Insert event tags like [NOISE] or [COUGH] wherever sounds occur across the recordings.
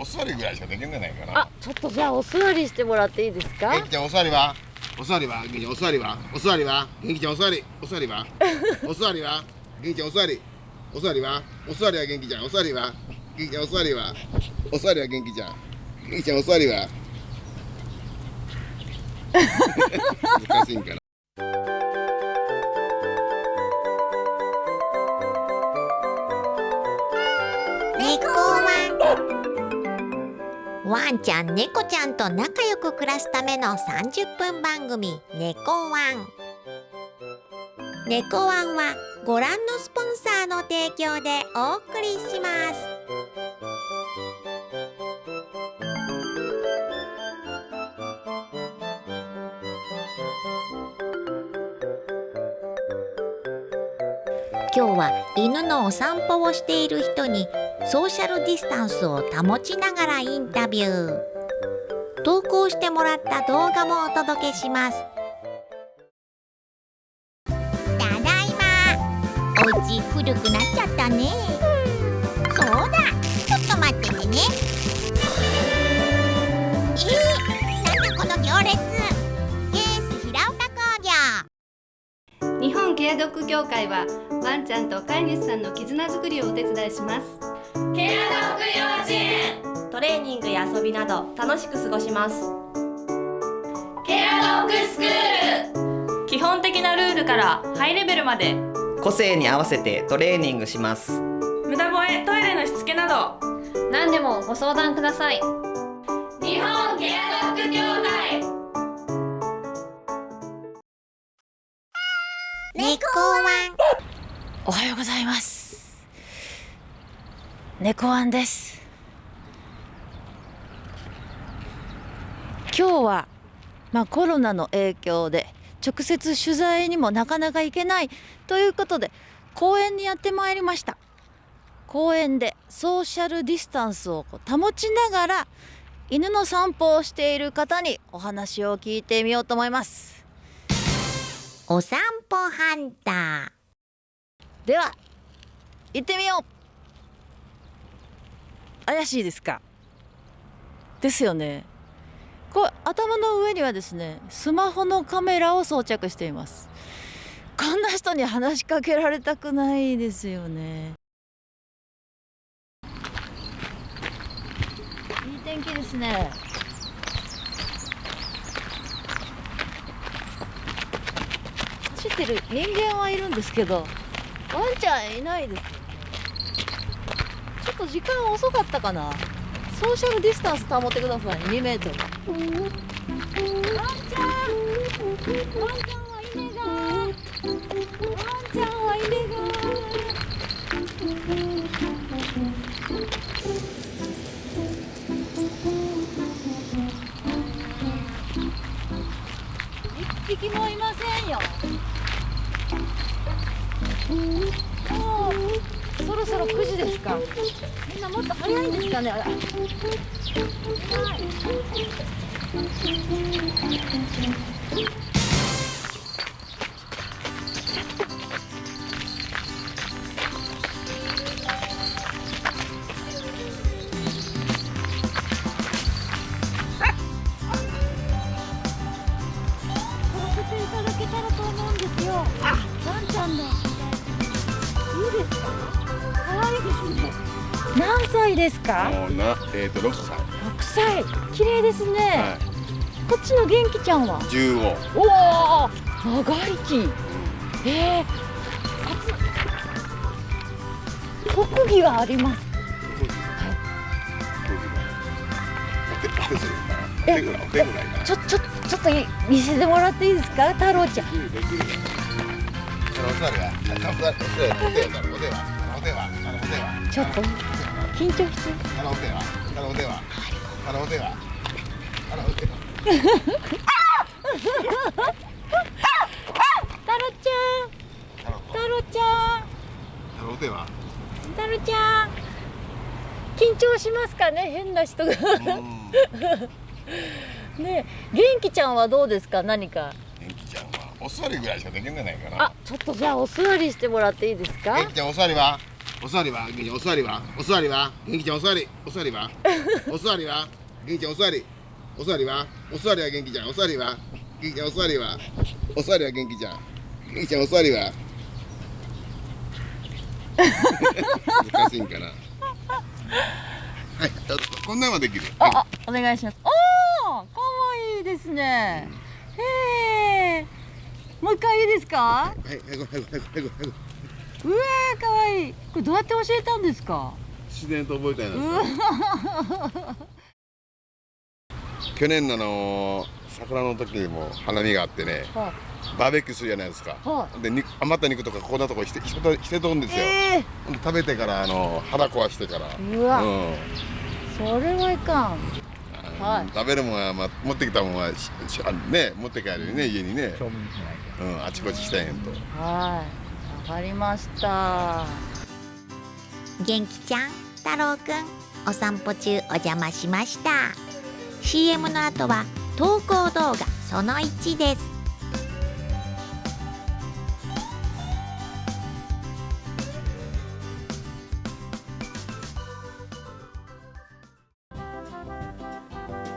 お座りぐらいしかできんじゃないかな。あちょっとじゃあお座りしてもらっていいですか？元気ちゃんお座りは？お座りは？元気ちゃんお座りは？お座りは？元気ちゃんお座り？お座りは？[LAUGHS] お座りは？元気ちゃんお座り？お座りは？お座りは元気ちゃん？お座りは？元気ちゃんお座りは？お座りは元気ちゃん？元気ちゃんお座りは？[LAUGHS] 難しいんかなちゃん猫ちゃんと仲良く暮らすための30分番組「猫ワン」猫ワンはご覧のスポンサーの提供でお送りします。今日は犬のお散歩をしている人にソーシャルディスタンスを保ちながらインタビュー。投稿してもらった動画もお届けします。ただいま。お家古くなっちゃったね。ケアドッグ協会はワンちゃんと飼い主さんの絆づくりをお手伝いします。ケアドッグ幼稚園トレーニングや遊びなど楽しく過ごします。ケアドッグスクール。基本的なルールからハイレベルまで。個性に合わせてトレーニングします。無駄吠えトイレのしつけなど。何でもご相談ください。日本ケア猫ワンおはようございます。猫ワンです。今日はまあコロナの影響で直接取材にもなかなか行けないということで公園にやってまいりました。公園でソーシャルディスタンスを保ちながら犬の散歩をしている方にお話を聞いてみようと思います。お散歩ハンター。では行ってみよう。怪しいですか？ですよね。こう頭の上にはですねスマホのカメラを装着しています。こんな人に話しかけられたくないですよね。いい天気ですね。ってる人間はいるんですけどワンちゃんいないですちょっと時間遅かったかな。ソーシャルディスタンス保ってください。2メートル。ワンちゃんワンちゃんはいねが。ワンちゃんはいねが。一匹もいませんよ。もうそろそろ9時ですか。みんなもっと早いんですかね。あらいない撮らせていですか？もうなえっ、ー、と6歳。6歳。綺麗ですね、はこっちの元気ちゃんは？い15おお長生き。えー、初特技があります？お手お手するかなお手ぐらいお手ぐらいかな。ちょちょちょっと見せてもらっていいですか？太郎ちゃん。ちょっと緊張してあのお手は。あのお手は。あのお手は。あのお手は。太郎ちゃん。あの太郎ちゃん。あのお手は。太郎ちゃん。緊張しますかね変な人が。うん。ね元気ちゃんはどうですか何か。元気ちゃんはお座りぐらいしかできんじゃないかな。あちょっとじゃあお座りしてもらっていいですか？元気ちゃんお座りは？お座りは元気ちゃんお座りは？お座りは？元気ちゃんお座り。お座りは？[LAUGHS] お座りは？元気ちゃんお座り。お座りは？お座りは元気ちゃん。お座りは？元気ちゃんお座りは？お座りは元気ちゃん。元気ちゃんお座りは？難しいんかな。はいこんなんはできる。あ、あ、お願いします。おお、可愛いですね。へえ。もう一回いいですか？はいはいはいはいはいはいはいうわー、可愛い。これどうやって教えたんですか？自然と覚えたいなうわ。去年のあの桜の時にも花見があってねはバーベキューするじゃないですか。はで肉余った肉とかこんなとこしてしてとんですよ、えほんで食べてからあの腹壊してから。えうわ、うん。それはいかん。はい。食べるもんは、まあ、持ってきたもんはね持って帰るよね家にね。う。ん、あちこちしたんやんと。はい。わかりました。元気ちゃん太郎くんお散歩中お邪魔しました。CM の後は投稿動画その1です。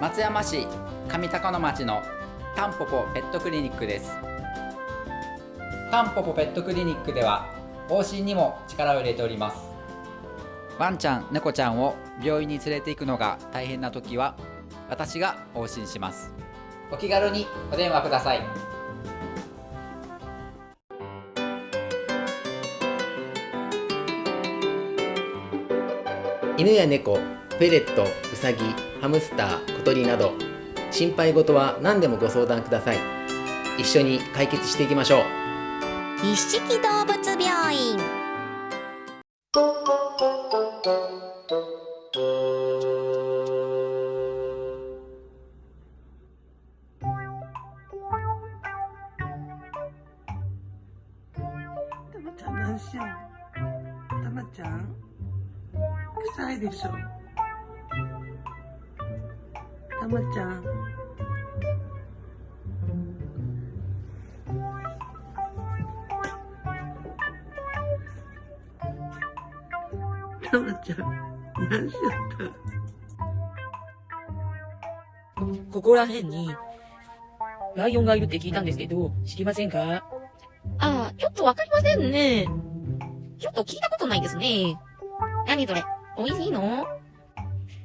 松山市上高野町のタンポポペットクリニックですタンポポペットクリニックでは往診にも力を入れております。ワンちゃん猫ちゃんを病院に連れて行くのが大変な時は私が往診します。お気軽にお電話ください。犬や猫、フェレット、ウサギ、ハムスター、小鳥など心配事は何でもご相談ください。一緒に解決していきましょう。一色動物ここら辺に、ライオンがいるって聞いたんですけど、知りませんか？ああ、ちょっとわかりませんね。ちょっと聞いたことないですね。何それ？美味しいの？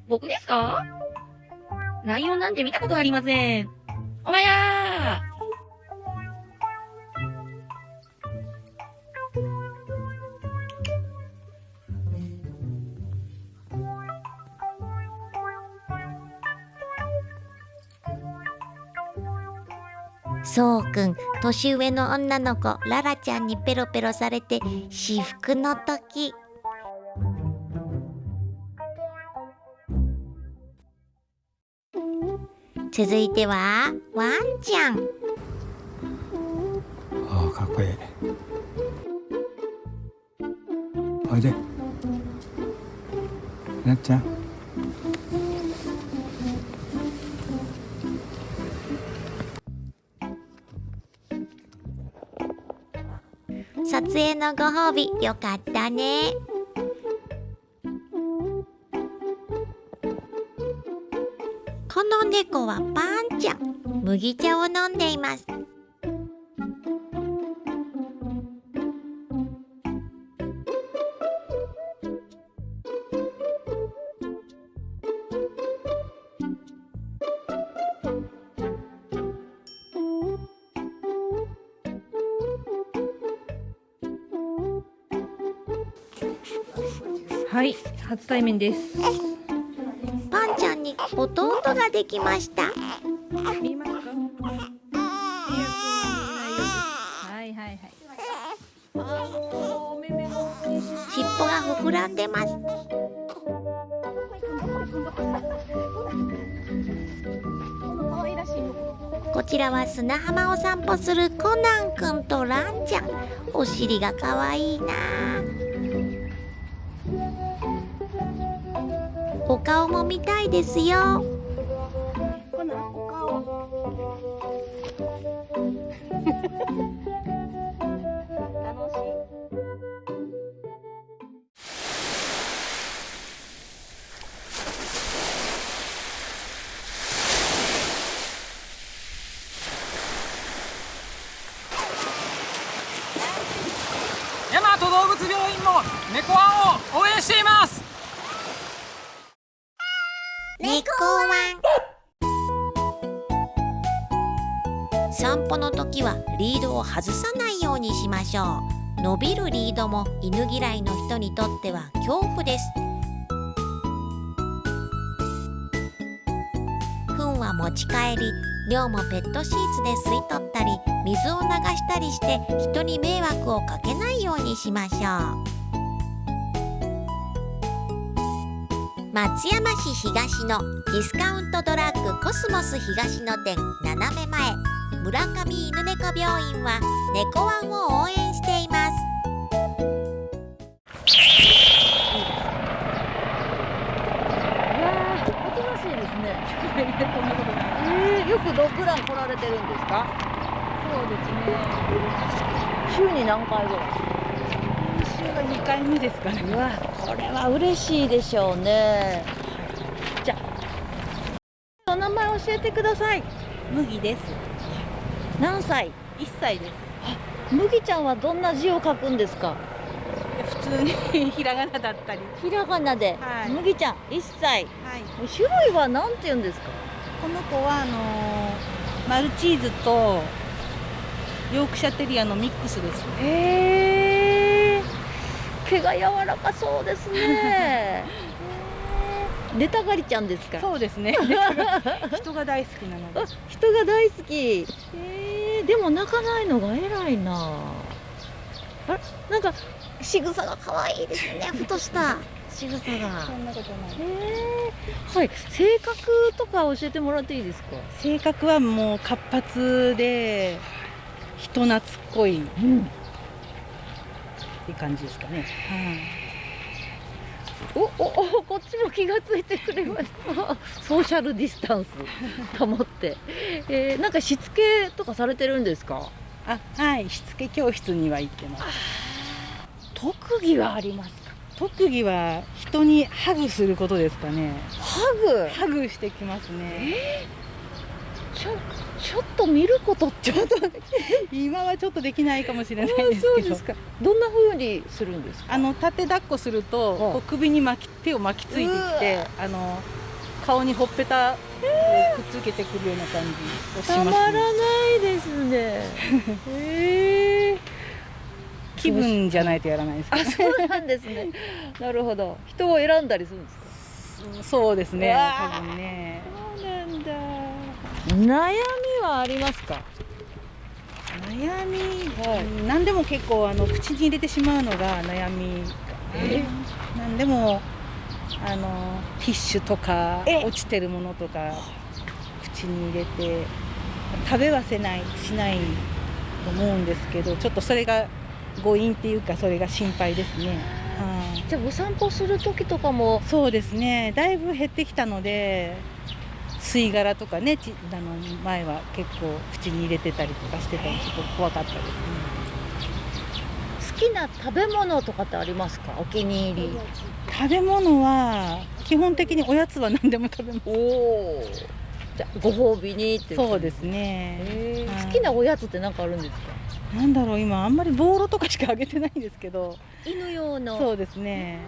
僕ですか？ライオンなんて見たことありません。お前やーくん年上の女の子ララちゃんにペロペロされて至福の時。続いてはワンちゃん。ああかっこいい。おいで。なっちゃん。撮影のご褒美よかったね。この猫はパンちゃん。麦茶を飲んでいます。初対面です。パンちゃんに弟ができました。見えます。かはいはいはい尻尾が膨らんでます。こちらは砂浜を散歩す。るコナンくんとランちゃんお尻がかわいいなお顔も見たいですよ。ドを外さないようにしましょう。伸びるリードも犬嫌いの人にとっては恐怖です。糞は持ち帰り尿もペットシーツで吸い取ったり水を流したりして人に迷惑をかけないようにしましょう。松山市東のディスカウントドラッグコスモス東野店斜め前。村上犬猫病院は猫ワンを応援していますいやー、おとなしいですね。えー、よくドッグラン来られてるんですか？そうですね。週に何回ぐらい？週が二回目ですかね。うわ、これは嬉しいでしょうね。じゃあ、お名前教えてください。麦です。何歳？一歳です。麦ちゃんはどんな字を書くんですか？普通にひらがなだったり。ひらがなで、はい。麦ちゃん1歳、はい。種類は何て言うんですか？この子はあのーマルチーズとヨークシャテリアのミックスです。へえ毛が柔らかそうですね。出たがりちゃんですか？そうですね。[LAUGHS] 人が大好きなので。人が大好き。えー、でも泣かないのが偉いな。あれ？なんか仕草が可愛いですね。[LAUGHS] ふとした。仕草が。そんなことない。へー。はい。性格とか教えてもらっていいですか？性格はもう活発で人懐っこい、っていう感じですかね、おおおこっちも気がついてくれました。ソーシャルディスタンス。保って、えー、なんかしつけとかされてるんですか？あはい。しつけ教室には行ってます。特技はありますか？特技は人にハグすることですかね。ハグ？ハグしてきますね。ちょちょっと見ることちょっと今はちょっとできないかもしれないですけど。そうですか。どんな風にするんですか？あの立て抱っこすると、こう首に巻き手を巻きついてきてあの顔にほっぺたをくっつけてくるような感じをします、たまらないですね。[LAUGHS] へえ気分じゃないとやらないですあそうなんですね。[LAUGHS] なるほど。人を選んだりするんですか？そうですね。多分ね悩みはありますか？悩み、何でも結構あの口に入れてしまうのが悩み。何でもあのティッシュとか落ちてるものとか口に入れて食べはせないしないと思うんですけどちょっとそれが誤飲っていうかそれが心配ですね。はい。じゃあお散歩する時とかも？そうですね。だいぶ減ってきたので吸い殻とかねちあの前は結構口に入れてたりとかしてたりちょっと怖かったですね。好きな食べ物とかってありますか？お気に入り食べ物は基本的におやつは何でも食べます。おお。じゃあご褒美にってそうですね。はい好きなおやつって何かあるんですか？なんだろう今あんまりボーロとかしかあげてないんですけど。犬用のそうですね。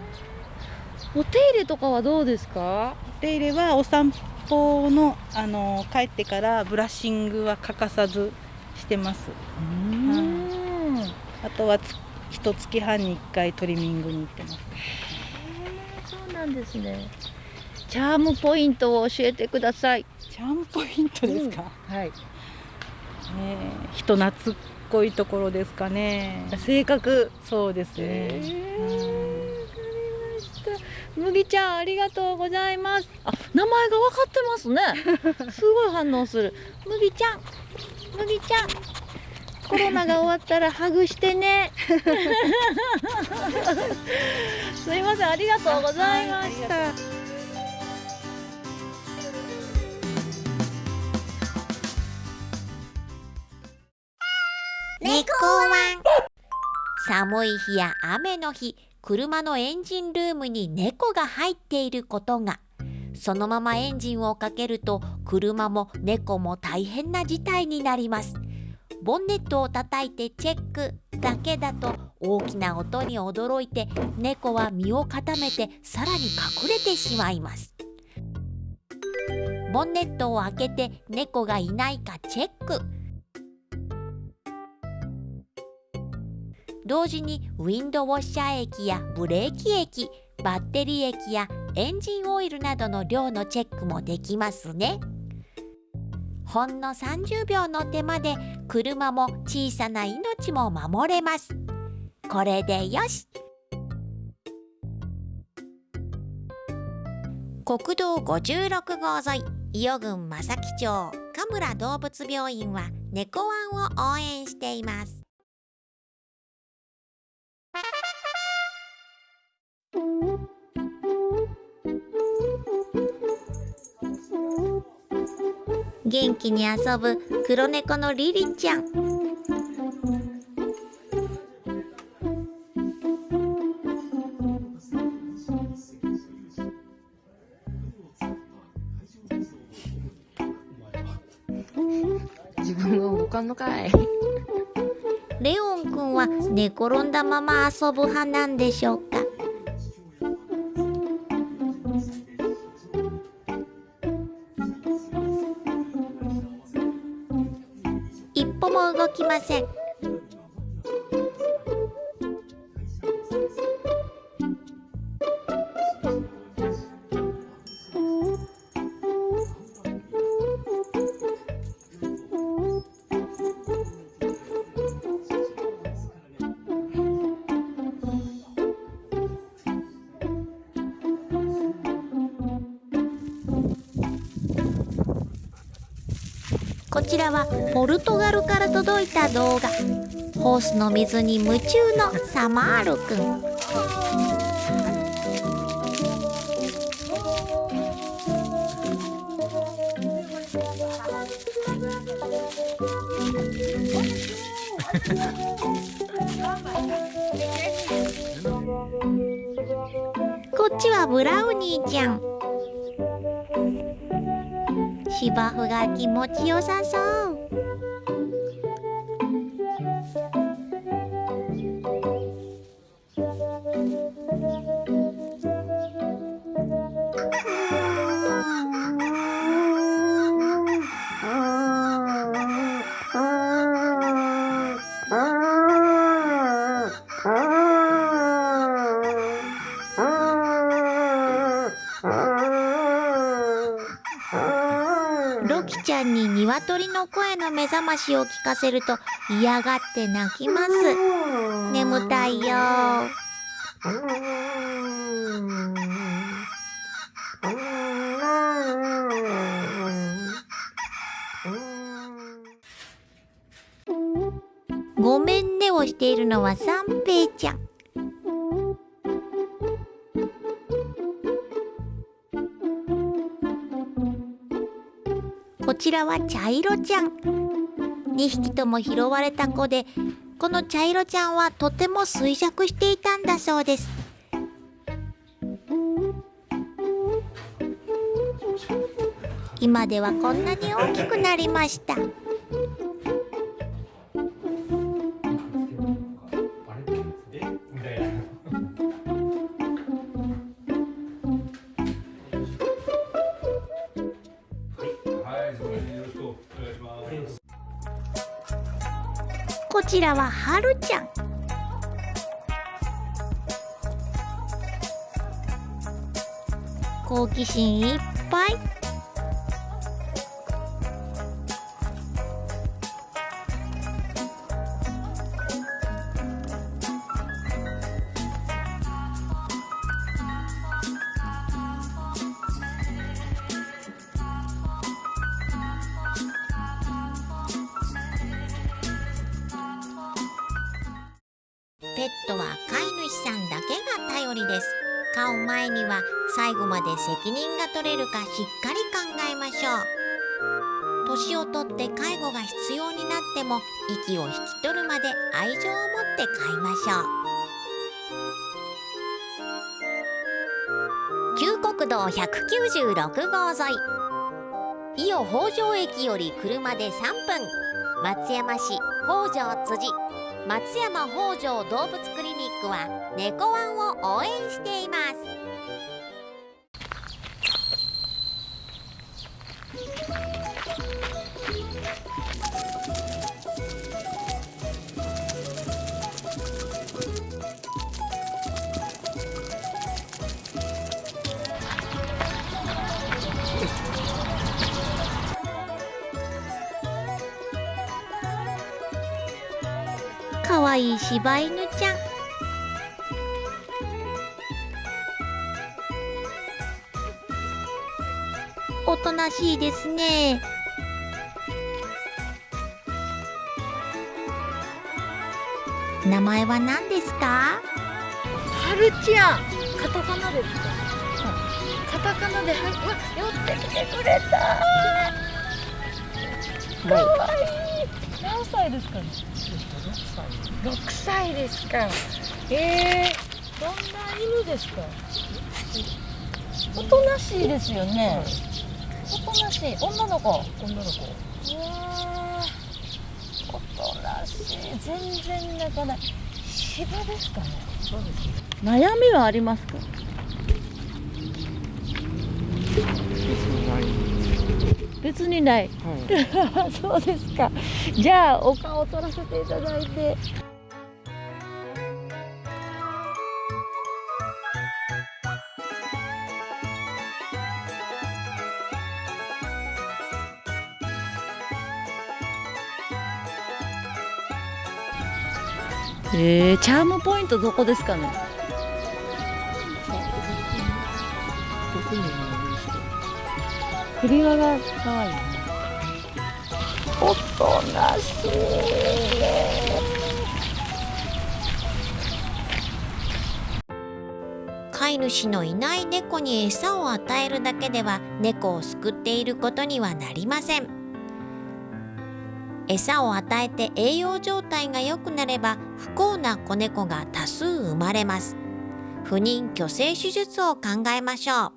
お手入れとかはどうですか？お手入れはお散歩のあの帰ってからブラッシングは欠かさずしてます。はい。あとはつ一月半に一回トリミングに行ってます。そうなんですね。チャームポイントを教えてください。チャームポイントですか、はい。ねえ人懐っこいところですかね。性格。そうですね。麦ちゃんありがとうございます。あ名前が分かってますね。[LAUGHS] すごい反応する。麦ちゃん麦ちゃんコロナが終わったらハグしてね。[LAUGHS] すいませんありがとうございました、猫ワン。寒い日や雨の日車のエンジンルームに猫が入っていることが。そのままエンジンをかけると車も猫も大変な事態になります。ボンネットを叩いてチェックだけだと大きな音に驚いて猫は身を固めてさらに隠れてしまいます。ボンネットを開けて猫がいないかチェック。同時にウィンドウォッシャー液やブレーキ液バッテリー液やエンジンオイルなどの量のチェックもできますね。ほんの30秒の手間で車も小さな命も守れます。これでよし。国道56号沿い伊予郡正木町神村動物病院は猫ワンを応援しています。元気に遊ぶ黒猫のリリちゃん。自分が動かんのかい。レオンくんは寝転んだまま遊ぶ派なんでしょうか？きません。こちらはポルトガルから届いた動画。ホースの水に夢中のサマールくん [LAUGHS] こっちはブラウニーちゃん芝生が気持ちよさそう。ゃんに鶏の声の目覚ましを聞かせると嫌がって泣きます。眠たいよ。ごめんねをしているのは三平ちゃんちらは茶色ちゃん。2匹とも拾われた子でこの茶色ちゃんはとても衰弱していたんだそうです。今ではこんなに大きくなりました。ちらははるちゃん。好奇心いっぱい。年をとって介護が必要になっても息を引き取るまで愛情を持って飼いましょう。旧国道196号沿い。伊予北条駅より車で3分。松山市北条辻。松山北条動物クリニックは猫ワンを応援しています。いい柴犬ちゃんおとなしいですね。名前は何ですか？はるちゃん。カタカナです。か、カタカナではうわ寄ってきてくれた。かわいい。何歳ですかね？6歳ですか。えー、どんな犬ですか。おとなしいですよね、おとなしい。女の子。女の子。おとなしい。全然泣かない。芝ですかね。そうです悩みはありますか。別にない、[LAUGHS] そうですか。じゃあお顔を取らせていただいてえー、チャームポイントどこですかね？首輪が可愛い。おとなしい。飼い主のいない猫に餌を与えるだけでは猫を救っていることにはなりません。餌を与えて栄養状態が良くなれば幸な子猫が多数生まれます。不妊去勢手術を考えましょう。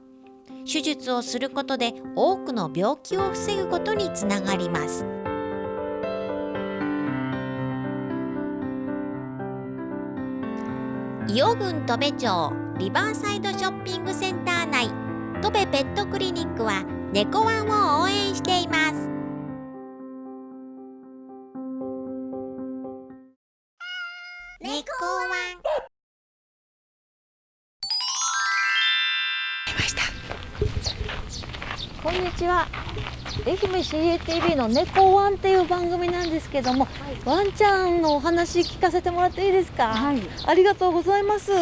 手術をすることで多くの病気を防ぐことにつながります。伊予郡戸部町リバーサイドショッピングセンター内戸部ペットクリニックは猫ワンを応援しています。ちは。愛媛 CATV の猫ワンっていう番組なんですけども、ワンちゃんのお話聞かせてもらっていいですか？はい。ありがとうございます。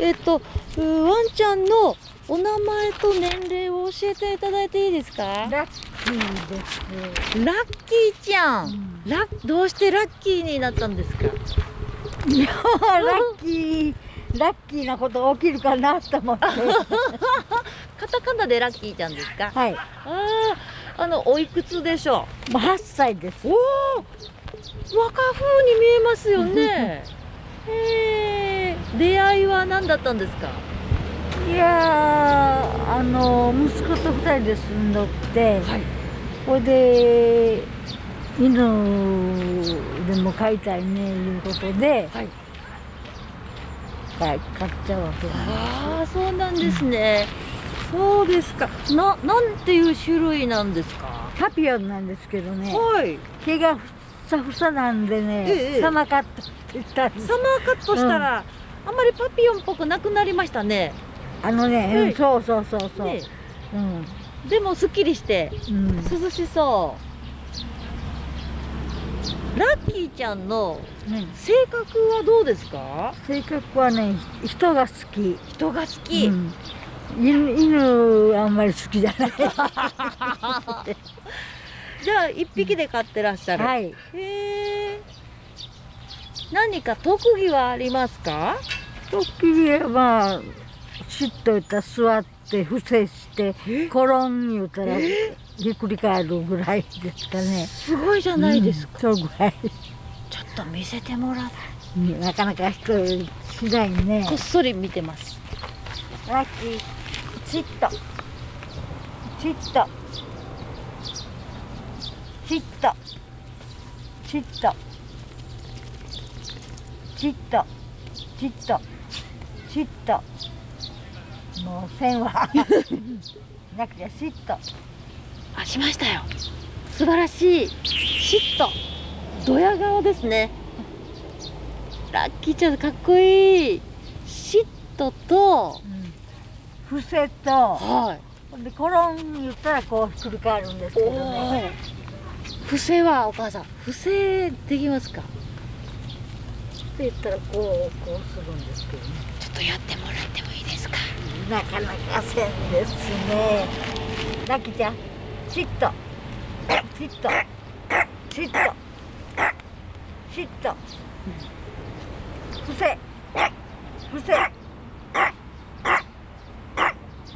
えっとうワンちゃんのお名前と年齢を教えていただいていいですか？ラッキーです。ラッキーちゃん、ラッどうしてラッキーになったんですか？いやラッキーラッキーなこと起きるかなと思って。[LAUGHS] カタカナでラッキーちゃんですか？はい。あああのおいくつでしょう？8歳です。おお若風に見えますよね。へえ出会いは何だったんですか？いやーあの息子と2人で住んどって、ほい。で犬でも飼いたいねいうことで、買い買っちゃうわけなんですああそうなんですね、そうですか。ななんていう種類なんですか？パピオンなんですけどね、はい。毛がふさふさなんでね、ええサマーカットって言ったサマーカットしたら、あんまりパピオンっぽくなくなりましたね。あのね、うんはい。そうそうそうそう、ねうん。でもすっきりして、涼しそうラッキーちゃんの性格はどうですか？性格はねひ人が好き。人が好き、うん。犬犬あんまり好きじゃない。[LAUGHS] じゃあ一匹で飼ってらっしゃる、はい。へえ何か特技はありますか？特技はまあしっと言ったら座って伏せして転ん言うたらひっくり返るぐらいですかね。すごいじゃないですか、うんそうぐらい。ちょっと見せてもらっうんなかなか人よりしないね。こっそり見てます。ラッキーチッと。チッと。チッと。チッと。ちっと。ちっと。ちっと。もう線は [LAUGHS] なくてしっとあしましたよ。素晴らしい。しっとドヤ顔ですね。ラッキーちゃんかっこいい。しっとと、伏せと、はい、でコロン言ったらこうひっくり返るんですけどね。伏せはお母さん。伏せできますか？って言ったらこうこうするんですけどね。ちょっとやってもらってもいいですか？なかなかせんですね。ラッキーちゃんちっとちっとちっとちっと伏せ伏せ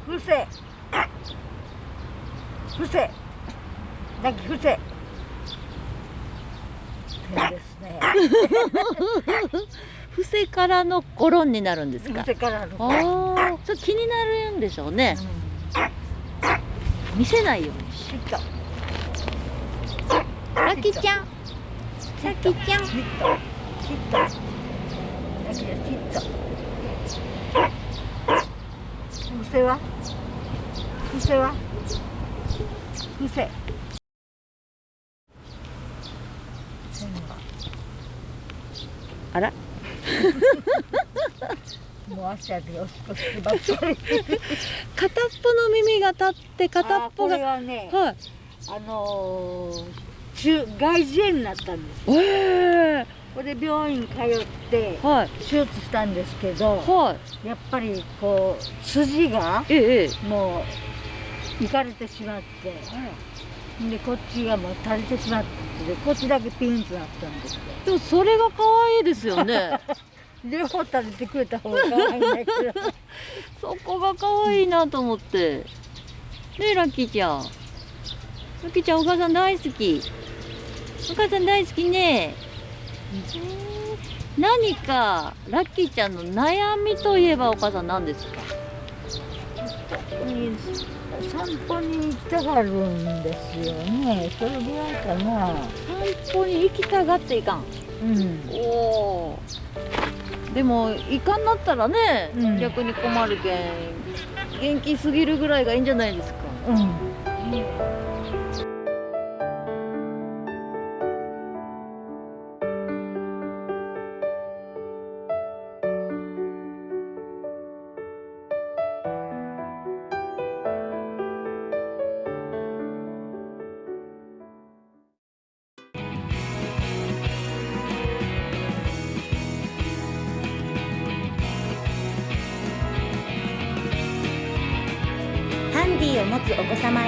伏せ伏せラッキー伏せ変ですね。[LAUGHS] 伏せからのゴロンになるんですか？伏せからのああそれ気になるんでしょうね、見せないようにラッキーちゃん。ラッキーちゃん。ちっとちっとラッキーちゃんちっと伏せは？伏せ。は伏せあら？足上げおしっこするばっかり片っぽの耳が立って片っぽがはねはい。あのー、中外耳炎になったんです。ええこれで病院通ってはい。手術したんですけど、はやっぱりこう筋がええもういかれてしまって、でこっちがもう垂れてしまってでこっちだけピンとなったんですよ。でもそれが可愛いですよね [LAUGHS] 両方垂れてくれた方が可愛いんだけど。[LAUGHS] そこが可愛いなと思って。ねえラッキーちゃん。ラッキーちゃんお母さん大好き。お母さん大好きね。何かラッキーちゃんの悩みといえばお母さん何ですか？に散歩に行きたがるんですよね。それぐらいかな。散歩に行きたがっていかん。うん。おおでもいかんなったらね、逆に困るけん元気すぎるぐらいがいいんじゃないですか。うん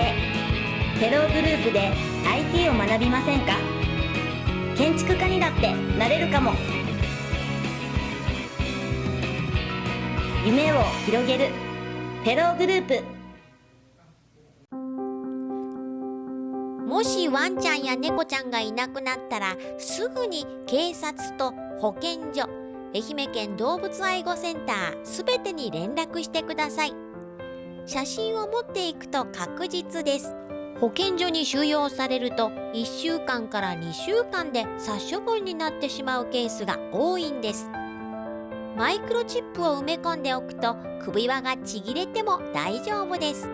つお子様へテログループで IT を学びませんか？建築家にだってなれるかも。夢を広げるテログループ。もしワンちゃんや猫ちゃんがいなくなったらすぐに警察と保健所愛媛県動物愛護センターすべてに連絡してください。写真を持っていくと確実です。保健所に収容されると1週間から2週間で殺処分になってしまうケースが多いんです。マイクロチップを埋め込んでおくと首輪がちぎれても大丈夫です。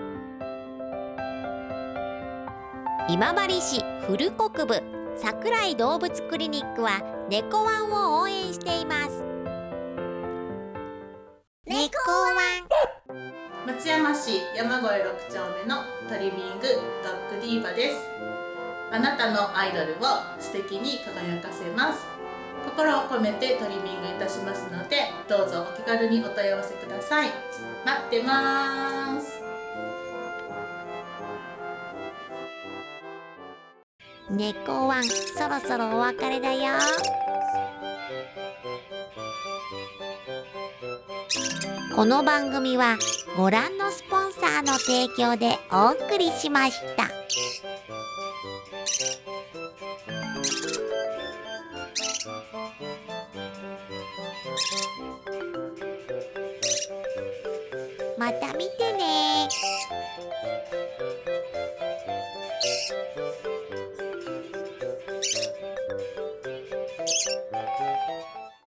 今治市古国部桜井動物クリニックは猫ワンを応援しています。猫ワン。松山市山越6丁目のトリミングドッグディーバです。あなたのアイドルを素敵に輝かせます。心を込めてトリミングいたしますのでどうぞお気軽にお問い合わせください。待ってます。猫ワンそろそろお別れだよ。この番組はご覧のスポンサーの提供でお送りしました。